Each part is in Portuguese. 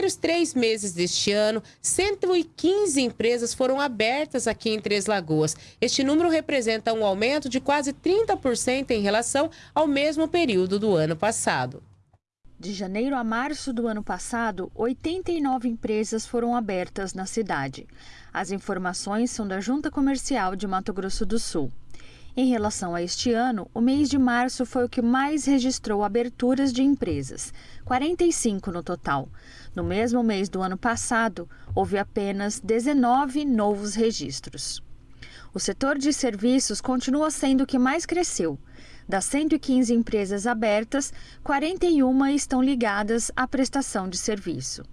primeiros três meses deste ano, 115 empresas foram abertas aqui em Três Lagoas. Este número representa um aumento de quase 30% em relação ao mesmo período do ano passado. De janeiro a março do ano passado, 89 empresas foram abertas na cidade. As informações são da Junta Comercial de Mato Grosso do Sul. Em relação a este ano, o mês de março foi o que mais registrou aberturas de empresas, 45 no total. No mesmo mês do ano passado, houve apenas 19 novos registros. O setor de serviços continua sendo o que mais cresceu. Das 115 empresas abertas, 41 estão ligadas à prestação de serviço.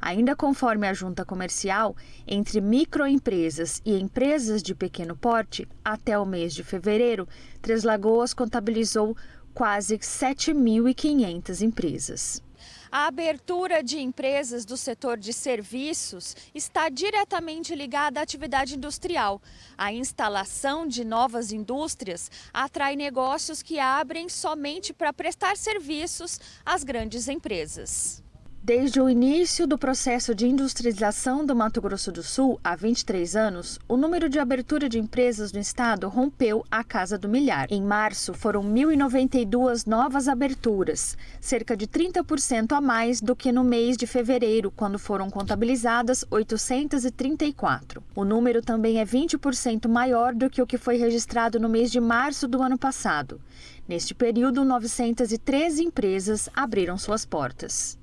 Ainda conforme a junta comercial, entre microempresas e empresas de pequeno porte, até o mês de fevereiro, Três Lagoas contabilizou quase 7.500 empresas. A abertura de empresas do setor de serviços está diretamente ligada à atividade industrial. A instalação de novas indústrias atrai negócios que abrem somente para prestar serviços às grandes empresas. Desde o início do processo de industrialização do Mato Grosso do Sul, há 23 anos, o número de abertura de empresas no estado rompeu a casa do milhar. Em março, foram 1.092 novas aberturas, cerca de 30% a mais do que no mês de fevereiro, quando foram contabilizadas 834. O número também é 20% maior do que o que foi registrado no mês de março do ano passado. Neste período, 913 empresas abriram suas portas.